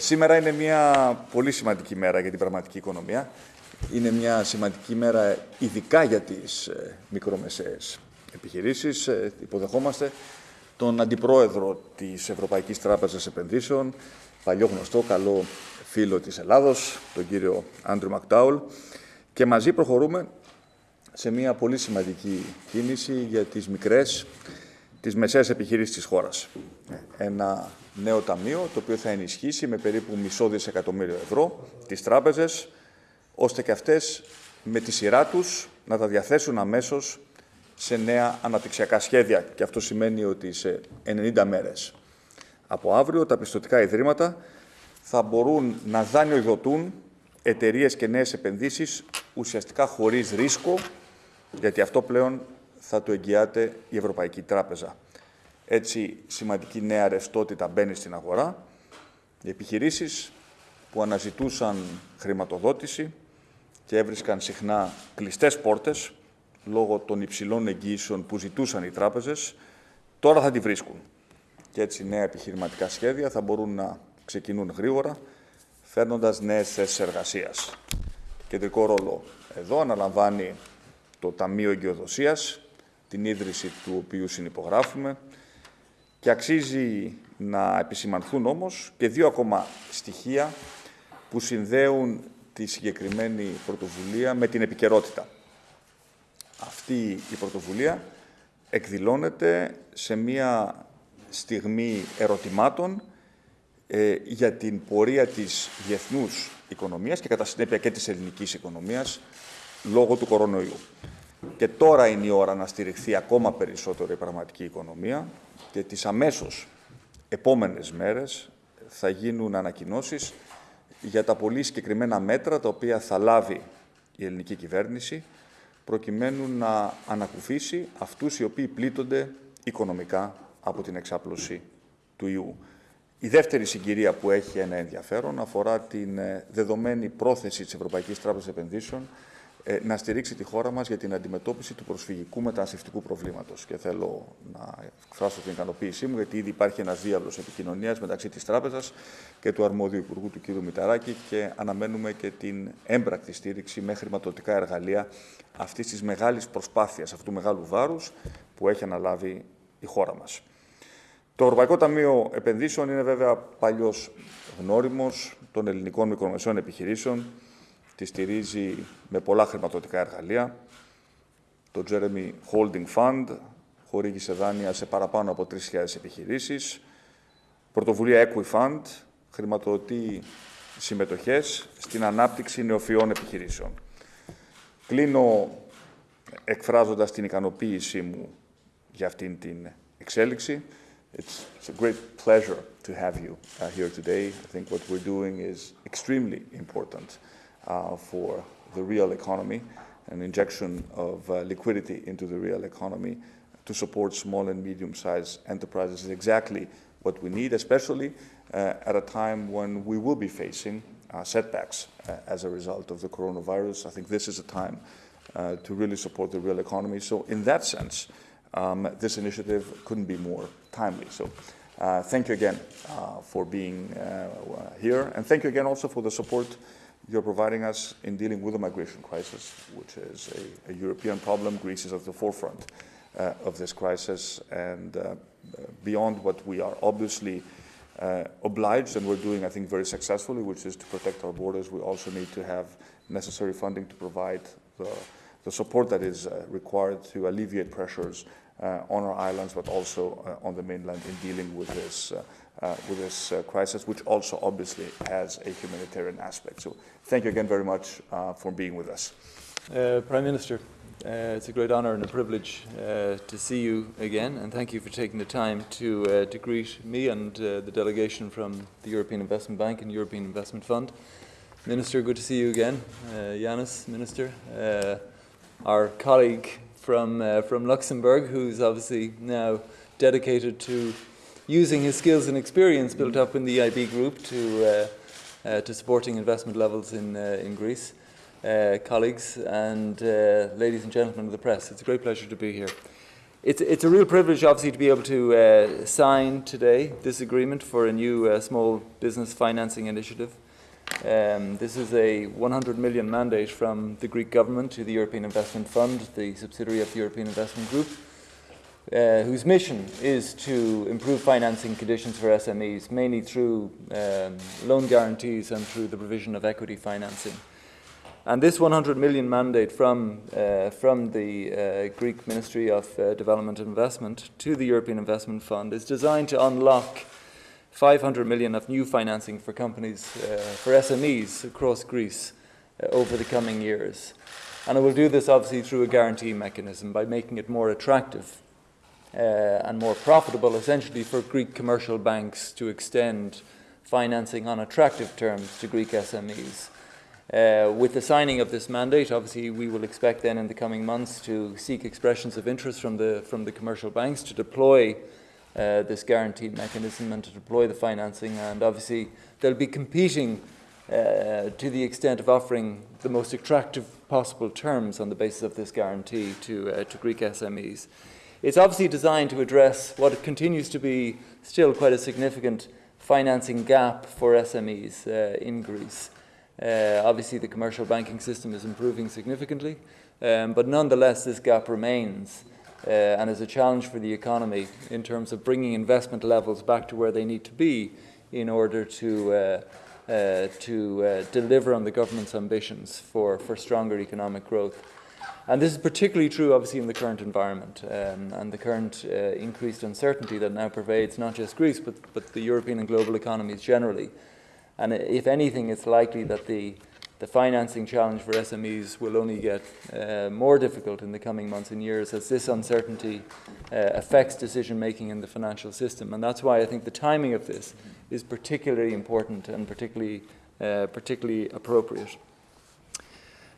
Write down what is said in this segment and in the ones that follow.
Σήμερα είναι μια πολύ σημαντική μέρα για την πραγματική οικονομία. Είναι μια σημαντική μέρα ειδικά για τις ε, μικρομεσαίες επιχειρήσεις. Ε, υποδεχόμαστε τον Αντιπρόεδρο της Ευρωπαϊκής Τράπεζας Επενδύσεων, παλιό γνωστό, καλό φίλο της Ελλάδος, τον κύριο Άντρου Μακτάουλ. Και μαζί προχωρούμε σε μια πολύ σημαντική κίνηση για τις μικρές, τις μεσαίες επιχειρήσεις της χώρας. Ένα νέο ταμείο, το οποίο θα ενισχύσει με περίπου μισό δισεκατομμύριο ευρώ τις τράπεζες, ώστε και αυτές με τη σειρά τους να τα διαθέσουν αμέσως σε νέα αναπτυξιακά σχέδια. Και αυτό σημαίνει ότι σε 90 μέρες από αύριο τα πιστοτικά ιδρύματα θα μπορούν να δανειοδοτούν εταιρείες και νέες επενδύσεις ουσιαστικά χωρίς ρίσκο, γιατί αυτό πλέον θα το εγγυάται η Ευρωπαϊκή Τράπεζα. Έτσι, σημαντική νέα ρευστότητα μπαίνει στην αγορά. Οι επιχειρήσεις που αναζητούσαν χρηματοδότηση και έβρισκαν συχνά κλειστές πόρτες λόγω των υψηλών εγγύσεων που ζητούσαν οι τράπεζες, τώρα θα τη βρίσκουν. Και έτσι νέα επιχειρηματικά σχέδια θα μπορούν να ξεκινούν γρήγορα, φέρνοντας νέες θέσεις εργασίας. Κεντρικό ρόλο εδώ αναλαμβάνει το Ταμείο Εγκυοδοσίας, την ίδρυση του οποίου συνυπογράφουμε, και αξίζει να επισημανθούν όμως και δύο ακόμα στοιχεία που συνδέουν τη συγκεκριμένη πρωτοβουλία με την επικαιρότητα. Αυτή η πρωτοβουλία εκδηλώνεται σε μία στιγμή ερωτημάτων ε, για την πορεία της διεθνούς οικονομίας και κατά συνέπεια και της ελληνικής οικονομίας λόγω του κορονοϊού. Και τώρα είναι η ώρα να στηριχθεί ακόμα περισσότερο η πραγματική οικονομία και τις αμέσως επόμενες μέρες θα γίνουν ανακοινώσεις για τα πολύ συγκεκριμένα μέτρα τα οποία θα λάβει η ελληνική κυβέρνηση προκειμένου να ανακουφίσει αυτούς οι οποίοι πλήττονται οικονομικά από την εξάπλωση του ιού. Η δεύτερη συγκυρία που έχει ένα ενδιαφέρον αφορά την ε, δεδομένη πρόθεση της Ευρωπαϊκής Τράπεζας Επενδύσεων ε, να στηρίξει τη χώρα μας για την αντιμετώπιση του προσφυγικού μεταναστευτικού προβλήματος. Και θέλω να εκφράσω την ικανοποίησή μου, γιατί ήδη υπάρχει ένας διάβλος επικοινωνίας μεταξύ της Τράπεζας και του αρμόδιου Υπουργού του κ. Μηταράκη και αναμένουμε και την έμπρακτη στήριξη με χρηματοδοτικά εργαλεία αυτής της μεγάλης προσπάθειας, αυτού του μεγάλου βάρους που έχει αναλάβει η χώρα μας. Το Ευρωπαϊκό Ταμείο Επενδύσεων είναι βέβαια παλιός γνώριμος των ελληνικών μικρομεσαίων επιχειρήσεων, τη στηρίζει με πολλά χρηματοδοτικά εργαλεία. Το Jeremy Holding Fund χορήγησε δάνεια σε παραπάνω από 3.000 επιχειρήσεις. Πρωτοβουλία Equifund χρηματοδοτεί συμμετοχές στην ανάπτυξη νεοφυών επιχειρήσεων. Κλείνω εκφράζοντας την ικανοποίησή μου για αυτήν την εξέλιξη. It's, it's a great pleasure to have you uh, here today. I think what we're doing is extremely important. Uh, for the real economy, an injection of uh, liquidity into the real economy to support small and medium-sized enterprises is exactly what we need, especially uh, at a time when we will be facing uh, setbacks uh, as a result of the coronavirus. I think this is a time uh, to really support the real economy. So in that sense, um, this initiative couldn't be more timely. So uh, thank you again for being here, and thank you again also for the support you're providing us in dealing with the migration crisis, which is a, a European problem. Greece is at the forefront uh, of this crisis, and uh, beyond what we are obviously uh, obliged, and we're doing, I think, very successfully, which is to protect our borders, we also need to have necessary funding to provide the, the support that is uh, required to alleviate pressures uh, on our islands, but also uh, on the mainland in dealing with this uh, with this uh, crisis, which also obviously has a humanitarian aspect. So thank you again very much uh, for being with us. Uh, Prime Minister, uh, it's a great honour and a privilege uh, to see you again, and thank you for taking the time to, to greet me and the delegation from the European Investment Bank and European Investment Fund. Minister, good to see you again. Yanis, Minister, our colleague from, from Luxembourg, who's obviously now dedicated to using his skills and experience built up in the EIB group to, uh, uh, to supporting investment levels in, uh, in Greece. Uh, colleagues and uh, ladies and gentlemen of the press, it's a great pleasure to be here. it's, it's a real privilege, obviously, to be able to sign today this agreement for a new small business financing initiative. Um, this is a 100 million mandate from the Greek government to the European Investment Fund, the subsidiary of the European Investment Group, uh, whose mission is to improve financing conditions for SMEs, mainly through um, loan guarantees and through the provision of equity financing. And this 100 million mandate from, uh, from the uh, Greek Ministry of uh, Development and Investment to the European Investment Fund is designed to unlock 500 million of new financing for companies, uh, for SMEs across Greece uh, over the coming years. And it will do this obviously through a guarantee mechanism by making it more attractive and more profitable essentially for Greek commercial banks to extend financing on attractive terms to Greek SMEs. Uh, with the signing of this mandate, obviously, we will expect then in the coming months to seek expressions of interest from the, from the commercial banks to deploy uh, this guaranteed mechanism and to deploy the financing. And obviously, they'll be competing uh, to the extent of offering the most attractive possible terms on the basis of this guarantee to, uh, to Greek SMEs. It's obviously designed to address what continues to be still quite a significant financing gap for SMEs uh, in Greece. Uh, obviously, the commercial banking system is improving significantly, um, but nonetheless, this gap remains uh, and is a challenge for the economy in terms of bringing investment levels back to where they need to be in order to, uh, uh, to uh, deliver on the government's ambitions for, for stronger economic growth. And this is particularly true, obviously, in the current environment um, and the current uh, increased uncertainty that now pervades not just Greece, but, but the European and global economies generally. And if anything, it's likely that the the financing challenge for SMEs will only get uh, more difficult in the coming months and years as this uncertainty uh, affects decision making in the financial system. And that's why I think the timing of this is particularly important and particularly, uh, particularly appropriate.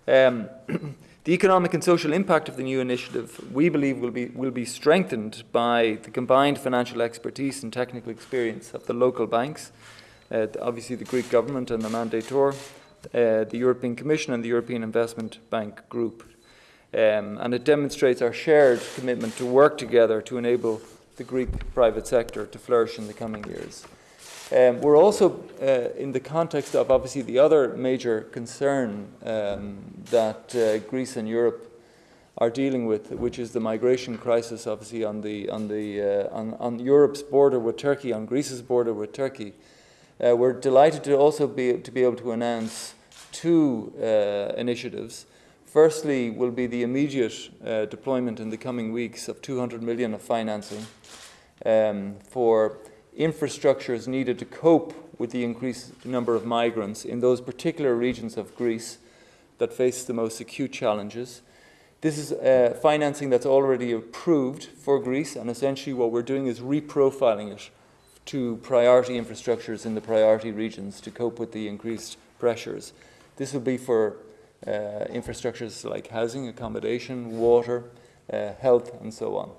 Um, the economic and social impact of the new initiative, we believe, will be, will be strengthened by the combined financial expertise and technical experience of the local banks, uh, obviously the Greek government and the mandator, uh, the European Commission and the European Investment Bank Group. Um, and it demonstrates our shared commitment to work together to enable the Greek private sector to flourish in the coming years. Um, we're also, uh, in the context of obviously the other major concern um, that uh, Greece and Europe are dealing with, which is the migration crisis, obviously on the on the uh, on, on Europe's border with Turkey, on Greece's border with Turkey. Uh, we're delighted to also be to be able to announce two uh, initiatives. Firstly, will be the immediate uh, deployment in the coming weeks of 200 million of financing um, for infrastructures needed to cope with the increased number of migrants in those particular regions of Greece that face the most acute challenges. This is uh, financing that's already approved for Greece, and essentially what we're doing is reprofiling it to priority infrastructures in the priority regions to cope with the increased pressures. This will be for uh, infrastructures like housing, accommodation, water, uh, health, and so on.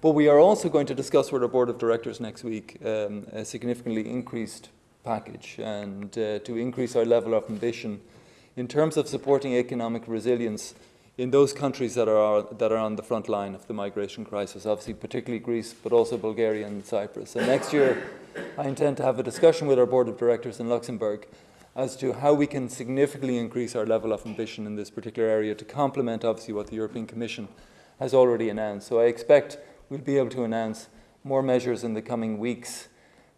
But we are also going to discuss with our board of directors next week um, a significantly increased package and uh, to increase our level of ambition in terms of supporting economic resilience in those countries that are, that are on the front line of the migration crisis, obviously particularly Greece, but also Bulgaria and Cyprus. And next year, I intend to have a discussion with our board of directors in Luxembourg as to how we can significantly increase our level of ambition in this particular area to complement, obviously, what the European Commission has already announced. So I expect we'll be able to announce more measures in the coming weeks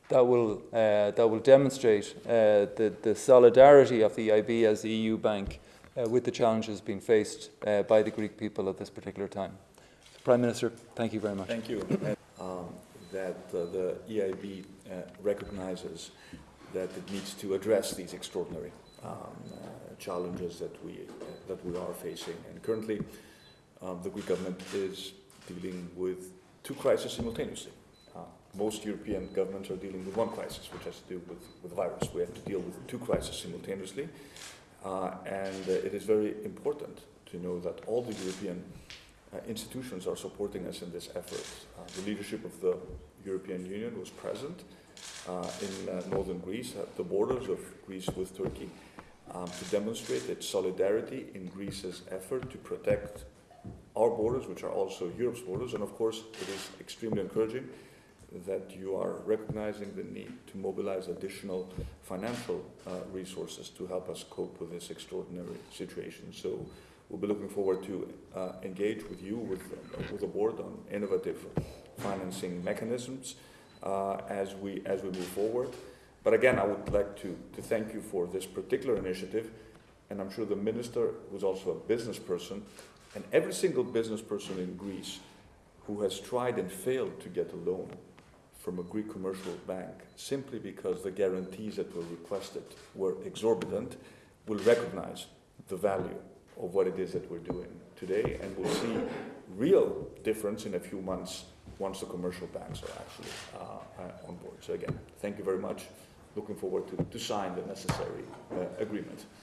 that will, uh, that will demonstrate uh, the, the solidarity of the EIB as the EU bank uh, with the challenges being faced uh, by the Greek people at this particular time. Prime Minister, thank you very much. Thank you. um, that uh, the EIB uh, recognizes that it needs to address these extraordinary um, uh, challenges that we, uh, that we are facing. And currently, um, the Greek government is dealing with two crises simultaneously. Uh, most European governments are dealing with one crisis, which has to do with, with the virus. We have to deal with two crises simultaneously. Uh, and uh, it is very important to know that all the European uh, institutions are supporting us in this effort. the leadership of the European Union was present in northern Greece, at the borders of Greece with Turkey, um, to demonstrate its solidarity in Greece's effort to protect our borders, which are also Europe's borders. And of course, it is extremely encouraging that you are recognizing the need to mobilize additional financial uh, resources to help us cope with this extraordinary situation. So we'll be looking forward to uh, engage with you, with, uh, with the board on innovative financing mechanisms uh, as, we, as we move forward. But again, I would like to, to thank you for this particular initiative, and I'm sure the minister, who's also a business person, and every single business person in Greece who has tried and failed to get a loan from a Greek commercial bank simply because the guarantees that were requested were exorbitant will recognize the value of what it is that we're doing today and will see real difference in a few months once the commercial banks are actually uh, uh, on board. So again, thank you very much. Looking forward to, to sign the necessary uh, agreement.